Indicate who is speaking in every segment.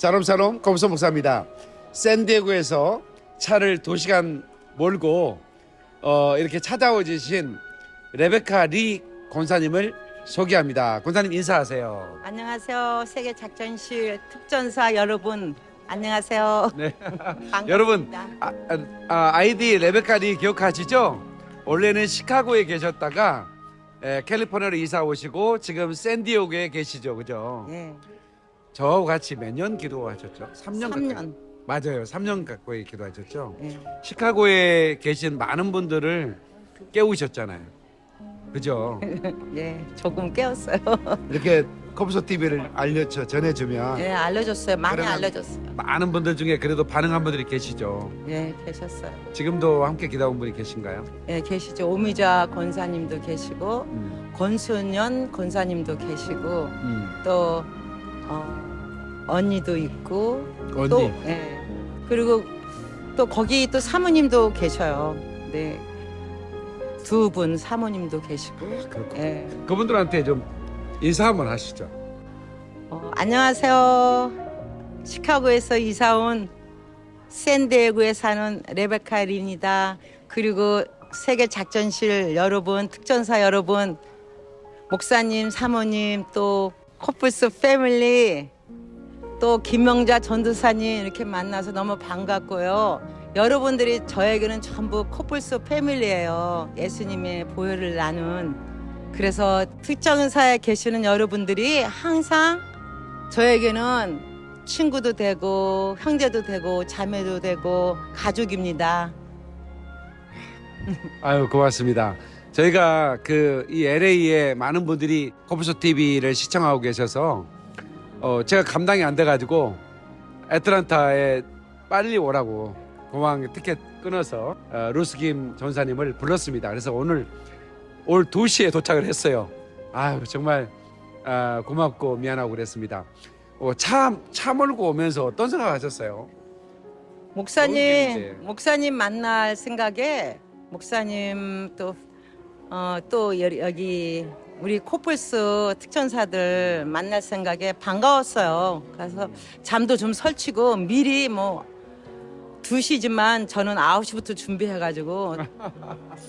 Speaker 1: 샬롬 샬롬 검소 목사입니다. 샌디에고에서 차를 2시간 몰고 어, 이렇게 찾아오신 레베카 리 권사님을 소개합니다. 권사님 인사하세요.
Speaker 2: 안녕하세요. 세계 작전실 특전사 여러분. 안녕하세요.
Speaker 1: 네. 여러분 아, 아, 아이디 레베카 리 기억하시죠? 원래는 시카고에 계셨다가 에, 캘리포니아로 이사 오시고 지금 샌디에고에 계시죠, 그죠?
Speaker 2: 예.
Speaker 1: 저하고 같이 몇 년 기도하셨죠? 3년 가까이.
Speaker 2: 3년.
Speaker 1: 맞아요. 3년 가까이 기도하셨죠?
Speaker 2: 예.
Speaker 1: 시카고에 계신 많은 분들을 깨우셨잖아요. 그죠?
Speaker 2: 예. 조금 깨웠어요.
Speaker 1: 이렇게 컴소 TV를 알려줘 전해주면
Speaker 2: 예, 알려줬어요. 많이 알려줬어요.
Speaker 1: 많은 분들 중에 그래도 반응한 분들이 계시죠.
Speaker 2: 예, 계셨어요.
Speaker 1: 지금도 함께 기도한 분이 계신가요?
Speaker 2: 예, 계시죠. 오미자 권사님도 계시고
Speaker 1: 음,
Speaker 2: 권순연 권사님도 계시고
Speaker 1: 음.
Speaker 2: 또 어, 언니도 있고
Speaker 1: 언니.
Speaker 2: 또 예. 그리고 또 거기 또 사모님도 계셔요. 네. 두 분 사모님도 계시고.
Speaker 1: 그렇고.
Speaker 2: 예.
Speaker 1: 그분들한테 좀 인사 한번 하시죠.
Speaker 2: 어, 안녕하세요. 시카고에서 이사 온 샌디에고에 사는 레베카 린이다. 그리고 세계 작전실 여러분, 특전사 여러분, 목사님, 사모님, 또 코뿔스 패밀리, 또 김명자 전도사님 이렇게 만나서 너무 반갑고요. 여러분들이 저에게는 전부 코뿔스 패밀리예요. 예수님의 보혈을 나눈. 그래서 특정 사에 계시는 여러분들이 항상 저에게는 친구도 되고 형제도 되고 자매도 되고 가족입니다.
Speaker 1: 아유 고맙습니다. 저희가 그 이 LA에 많은 분들이 컴퓨터 TV를 시청하고 계셔서 어 제가 감당이 안 돼가지고 애틀란타에 빨리 오라고 공항 티켓 끊어서 어, 루스김 전사님을 불렀습니다. 그래서 오늘 올 2시에 도착을 했어요. 아유 정말 아, 고맙고 미안하고 그랬습니다. 어, 차, 차 몰고 오면서 어떤 생각 하셨어요?
Speaker 2: 목사님. 목사님 만날 생각에 목사님 또 어, 또 여- 여기 우리 코뿔스 특전사들 만날 생각에 반가웠어요. 그래서 잠도 좀 설치고 미리 뭐 2시지만 저는 9시부터 준비해가지고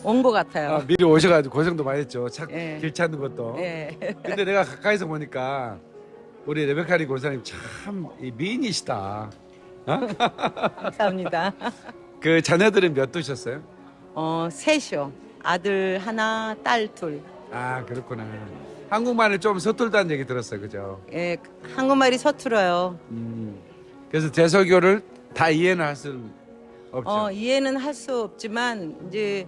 Speaker 2: 온 것 같아요.
Speaker 1: 아, 미리 오셔가지고 고생도 많이 했죠. 차,
Speaker 2: 예.
Speaker 1: 길 찾는 것도.
Speaker 2: 예.
Speaker 1: 근데 내가 가까이서 보니까 우리 레베카리 권사님 참이 미인이시다.
Speaker 2: 감사합니다.
Speaker 1: 그 자녀들은 몇 두셨어요?
Speaker 2: 어, 셋이요. 아들 하나, 딸 둘.
Speaker 1: 아 그렇구나. 한국말을 좀 서툴다는 얘기 들었어요, 그죠?
Speaker 2: 예, 한국말이 서툴어요.
Speaker 1: 음. 그래서 제설교를 다 이해는 할 수는 없죠.
Speaker 2: 어, 이해는 할 수 없지만 이제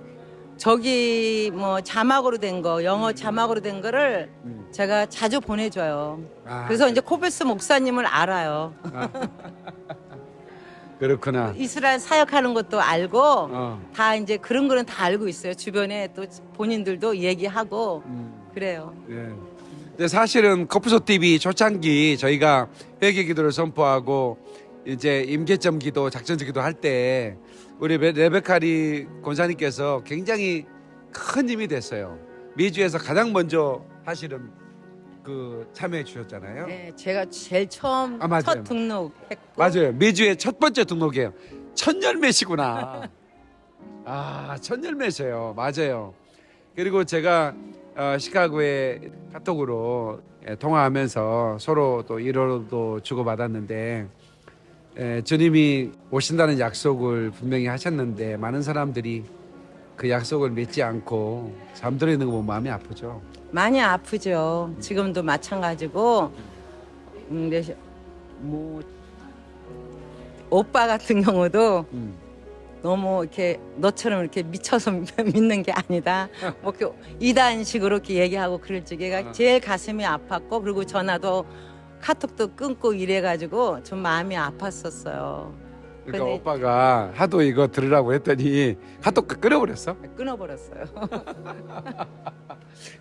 Speaker 2: 저기 뭐 자막으로 된 거, 영어 자막으로 된 거를
Speaker 1: 음.
Speaker 2: 제가 자주 보내줘요.
Speaker 1: 아,
Speaker 2: 그래서 이제 코베스 목사님을 알아요.
Speaker 1: 그렇구나.
Speaker 2: 이스라엘 사역하는 것도 알고
Speaker 1: 어.
Speaker 2: 다 이제 그런 거는 다 알고 있어요. 주변에 또 본인들도 얘기하고
Speaker 1: 음.
Speaker 2: 그래요.
Speaker 1: 예. 근데 사실은 커프소 TV 초창기 저희가 회개 기도를 선포하고 이제 임계점 기도, 작전적 기도 할 때 우리 레- 레베카리 권사님께서 굉장히 큰 힘이 됐어요. 미주에서 가장 먼저 하시는 그 참여해 주셨잖아요.
Speaker 2: 네, 제가 제일 처음
Speaker 1: 아.
Speaker 2: 첫 등록했고
Speaker 1: 맞아요. 미주의 첫 번째 등록이에요. 첫 열매시구나. 아, 첫 열매세요. 맞아요. 그리고 제가 어, 시카고에 카톡으로 예, 통화하면서 서로 또 위로도 주고받았는데 예, 주님이 오신다는 약속을 분명히 하셨는데 많은 사람들이 그 약속을 믿지 않고 잠들어 있는 거 보면 마음이 아프죠.
Speaker 2: 많이 아프죠. 지금도 마찬가지고 음, 근데 뭐 오빠 같은 경우도
Speaker 1: 음.
Speaker 2: 너무 이렇게 너처럼 이렇게 미쳐서 믿는 게 아니다. 뭐 이렇게 이단식으로 이렇게 얘기하고 그럴 적에가
Speaker 1: 어.
Speaker 2: 제일 가슴이 아팠고 그리고 전화도 카톡도 끊고 이래가지고 좀 마음이 아팠었어요.
Speaker 1: 그러니까
Speaker 2: 근데-
Speaker 1: 오빠가 하도 이거 들으라고 했더니 카톡 끊어버렸어.
Speaker 2: 끊어버렸어요.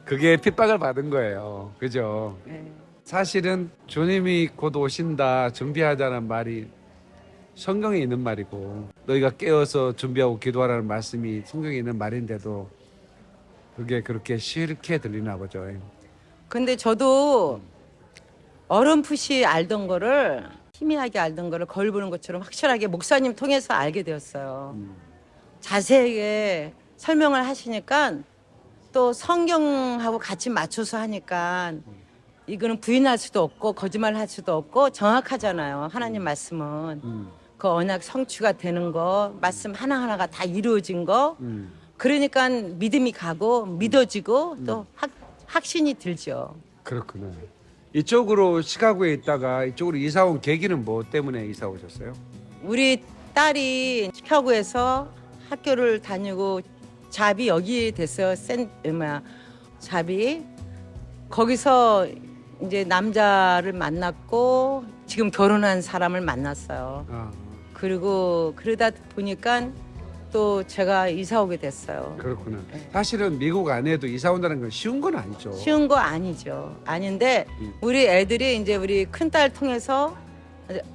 Speaker 1: 그게 핍박을 받은 거예요. 그죠?
Speaker 2: 네.
Speaker 1: 사실은 주님이 곧 오신다 준비하자는 말이 성경에 있는 말이고 너희가 깨어서 준비하고 기도하라는 말씀이 성경에 있는 말인데도 그게 그렇게 싫게 들리나 보죠.
Speaker 2: 근데 저도 어렴풋이 알던 거를 희미하게 알던 거를 거울 보는 것처럼 확실하게 목사님 통해서 알게 되었어요.
Speaker 1: 음.
Speaker 2: 자세하게 설명을 하시니까 또 성경하고 같이 맞춰서 하니까 이거는 부인할 수도 없고 거짓말 할 수도 없고 정확하잖아요. 하나님 말씀은
Speaker 1: 음.
Speaker 2: 그 언약 성취가 되는 거 말씀 하나하나가 다 이루어진 거
Speaker 1: 음.
Speaker 2: 그러니까 믿음이 가고 믿어지고 또 확, 확신이 들죠.
Speaker 1: 그렇구나. 이쪽으로 시카고에 있다가 이쪽으로 이사 온 계기는 뭐 때문에 이사 오셨어요?
Speaker 2: 우리 딸이 시카고에서 학교를 다니고 잡이 여기 됐어요. 센 뭐야 잡이 거기서 이제 남자를 만났고 지금 결혼한 사람을 만났어요.
Speaker 1: 아,
Speaker 2: 그리고 그러다 보니까 또 제가 이사 오게 됐어요.
Speaker 1: 그렇구나.
Speaker 2: 네.
Speaker 1: 사실은 미국 안에도 이사 온다는 건 쉬운 건 아니죠.
Speaker 2: 쉬운 거 아니죠. 아닌데
Speaker 1: 음.
Speaker 2: 우리 애들이 이제 우리 큰 딸 통해서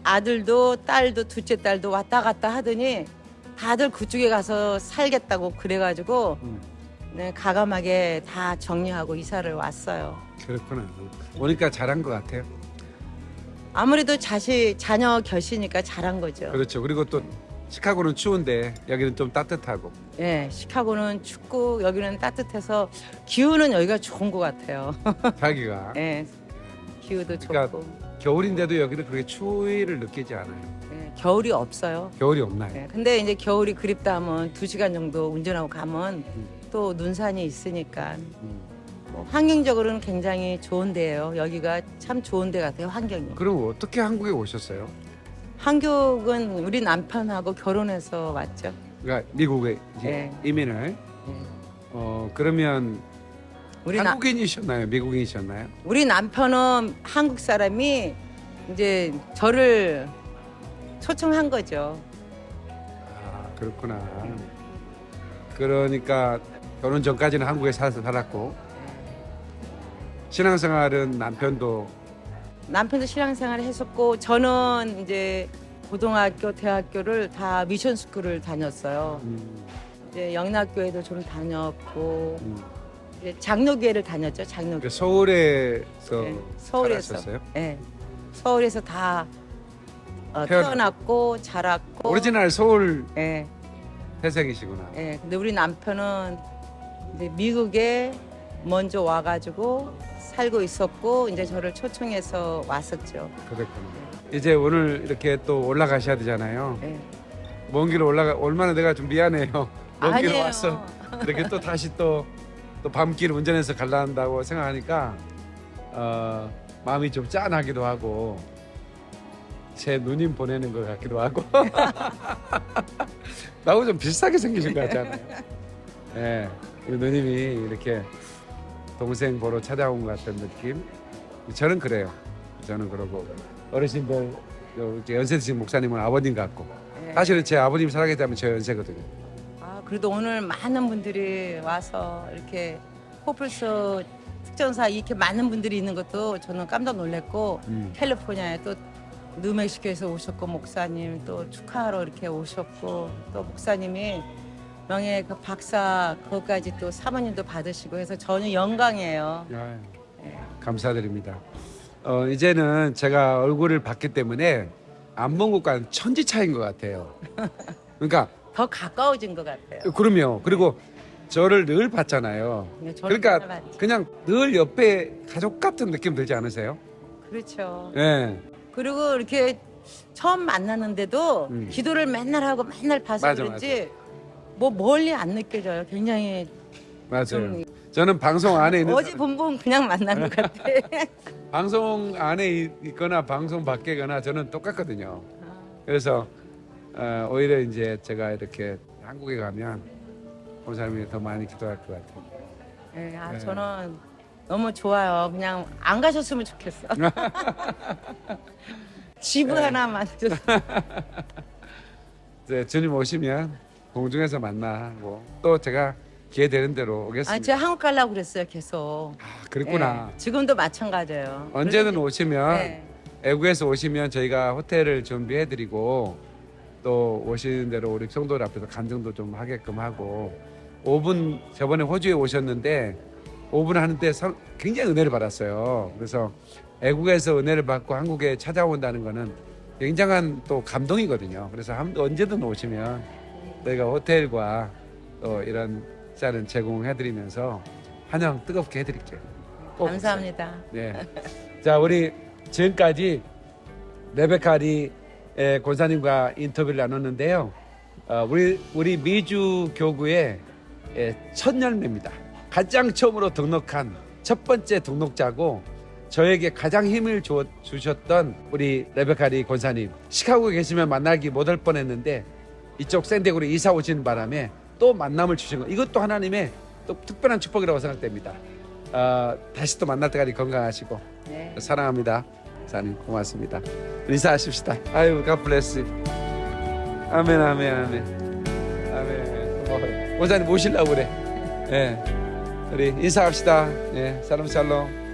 Speaker 2: 아들도 딸도 둘째 딸도 왔다 갔다 하더니 다들 그쪽에 가서 살겠다고 그래가지고
Speaker 1: 음,
Speaker 2: 네, 가감하게 다 정리하고 이사를 왔어요.
Speaker 1: 그렇구나. 오니까 잘한 것 같아요.
Speaker 2: 아무래도 자식 자녀 결시니까 잘한 거죠.
Speaker 1: 그렇죠. 그리고 또 시카고는 추운데 여기는 좀 따뜻하고.
Speaker 2: 예, 시카고는 춥고 여기는 따뜻해서 기후는 여기가 좋은 것 같아요.
Speaker 1: 자기가
Speaker 2: 예, 기후도
Speaker 1: 그러니까
Speaker 2: 좋고
Speaker 1: 겨울인데도 여기는 그렇게 추위를 느끼지 않아요.
Speaker 2: 예, 겨울이 없어요.
Speaker 1: 겨울이 없나요?
Speaker 2: 예, 근데 이제 겨울이 그립다 하면 두 시간 정도 운전하고 가면 또 눈산이 있으니까
Speaker 1: 음.
Speaker 2: 뭐 환경적으로는 굉장히 좋은 데예요. 여기가 참 좋은 데 같아요. 환경이.
Speaker 1: 그럼 어떻게 한국에 오셨어요?
Speaker 2: 한국은 우리 남편하고 결혼해서 왔죠.
Speaker 1: 그러니까 미국에 이제
Speaker 2: 네.
Speaker 1: 이민을.
Speaker 2: 예.
Speaker 1: 어 그러면
Speaker 2: 우리 나,
Speaker 1: 한국인이셨나요? 미국인이셨나요?
Speaker 2: 우리 남편은 한국 사람이 이제 저를 초청한 거죠.
Speaker 1: 아 그렇구나. 그러니까 결혼 전까지는 한국에 살아서 살았고 신앙생활은 남편도
Speaker 2: 남편도 신앙생활을 했었고 저는 이제 고등학교, 대학교를 다 미션 스쿨을 다녔어요.
Speaker 1: 음,
Speaker 2: 이제 영락교회도 좀 다녔고
Speaker 1: 음.
Speaker 2: 이제 장로교회를 다녔죠. 장로교.
Speaker 1: 그 서울에서
Speaker 2: 네, 서울에서.
Speaker 1: 살았었어요?
Speaker 2: 네. 서울에서 다 어,
Speaker 1: 태어나-
Speaker 2: 태어났고 자랐고.
Speaker 1: 오리지널 서울
Speaker 2: 예.
Speaker 1: 태생이시구나.
Speaker 2: 예. 근데 우리 남편은 이제 미국에 먼저 와가지고 살고 있었고 이제 저를 초청해서 왔었죠.
Speaker 1: 그렇군요. 이제 오늘 이렇게 또 올라가셔야 되잖아요.
Speaker 2: 예.
Speaker 1: 먼길 올라가 얼마나 내가 좀 미안해요. 먼길
Speaker 2: 아니에요.
Speaker 1: 왔어. 이렇게 또 다시 또 또 밤길 운전해서 갈라 한다고 생각하니까 어, 마음이 좀 짠하기도 하고 제 누님 보내는 것 같기도 하고 나하고 좀 비슷하게 생기신 것 같잖아요. 예, 우리 누님이 이렇게 동생 보러 찾아온 것 같은 느낌. 저는 그래요. 저는 그러고 어르신들 요 이제 연세 드신 목사님은 아버님 같고
Speaker 2: 예.
Speaker 1: 사실은 제 아버님 살아계시다면 저 연세거든요.
Speaker 2: 아, 그래도 오늘 많은 분들이 와서 이렇게 호플스 특전사 이렇게 많은 분들이 있는 것도 저는 깜짝 놀랐고
Speaker 1: 음.
Speaker 2: 캘리포니아에 또 뉴멕시코에서 오셨고 목사님 또 축하하러 이렇게 오셨고 또 목사님이 명예 그 박사 그것까지 또 사모님도 받으시고 해서 저는 영광이에요.
Speaker 1: 아유,
Speaker 2: 예.
Speaker 1: 감사드립니다. 어, 이제는 제가 얼굴을 봤기 때문에 안본국과는 천지 차이인 것 같아요. 그러니까
Speaker 2: 더 가까워진 것 같아요.
Speaker 1: 그럼요. 그리고 저를 늘 봤잖아요.
Speaker 2: 네, 저를
Speaker 1: 그러니까
Speaker 2: 만나봤지.
Speaker 1: 그냥 늘 옆에 가족 같은 느낌 들지 않으세요?
Speaker 2: 그렇죠.
Speaker 1: 예.
Speaker 2: 그리고 이렇게 처음 만났는데도
Speaker 1: 음.
Speaker 2: 기도를 맨날 하고 맨날 봐서
Speaker 1: 맞아,
Speaker 2: 그런지 뭐 멀리 안 느껴져요. 굉장히
Speaker 1: 맞아요.
Speaker 2: 좀
Speaker 1: 저는 방송 안에 있는
Speaker 2: 어제 본분 그냥 만난 것 같아.
Speaker 1: 방송 안에 있- 있거나 방송 밖에거나 저는 똑같거든요. 그래서 어, 오히려 이제 제가 이렇게 한국에 가면 본사님이 더 많이 기도할 것 같아요.
Speaker 2: 네, 아,
Speaker 1: 네.
Speaker 2: 저는 너무 좋아요. 그냥 안 가셨으면 좋겠어. 지부
Speaker 1: 네.
Speaker 2: 하나만 좀.
Speaker 1: 이제 주님 오시면 공중에서 만나고 또 제가 기회 되는 대로 오겠습니다.
Speaker 2: 아, 제가 한국 가려고 그랬어요, 계속.
Speaker 1: 아, 그랬구나.
Speaker 2: 네, 지금도 마찬가지예요.
Speaker 1: 언제든
Speaker 2: 그래서
Speaker 1: 오시면
Speaker 2: 네.
Speaker 1: 애국에서 오시면 저희가 호텔을 준비해드리고 또 오시는 대로 우리 성도들 앞에서 간증도 좀 하게끔 하고 5분 저번에 호주에 오셨는데 5분 하는데 성- 굉장히 은혜를 받았어요. 그래서 애국에서 은혜를 받고 한국에 찾아온다는 거는 굉장한 또 감동이거든요. 그래서 한, 언제든 오시면 저희가 호텔과 또 이런 쌀은 제공해드리면서 환영 뜨겁게 해드릴게요. 꼭
Speaker 2: 감사합니다.
Speaker 1: 네. 자, 우리 지금까지 레베카리 에, 권사님과 인터뷰를 나눴는데요. 어, 우리 우리 미주 교구의 에, 첫 열매입니다. 가장 처음으로 등록한 첫 번째 등록자고 저에게 가장 힘을 주, 주셨던 우리 레베카리 권사님. 시카고에 계시면 만나기 못할 뻔했는데 이쪽 샌디에고로 이사 오시는 바람에 또 만남을 주신 거. 이것도 하나님의 또 특별한 축복이라고 생각됩니다. 어, 다시 또 만날 때까지 건강하시고
Speaker 2: 네.
Speaker 1: 사랑합니다. 사님 고맙습니다. 인사하십시다. 아유, bless. 아멘, 아멘, 아멘, 아멘. 어, 원사님 모시려고 그래. 예, 우리 인사합시다. 예, 샬롬 샬롬.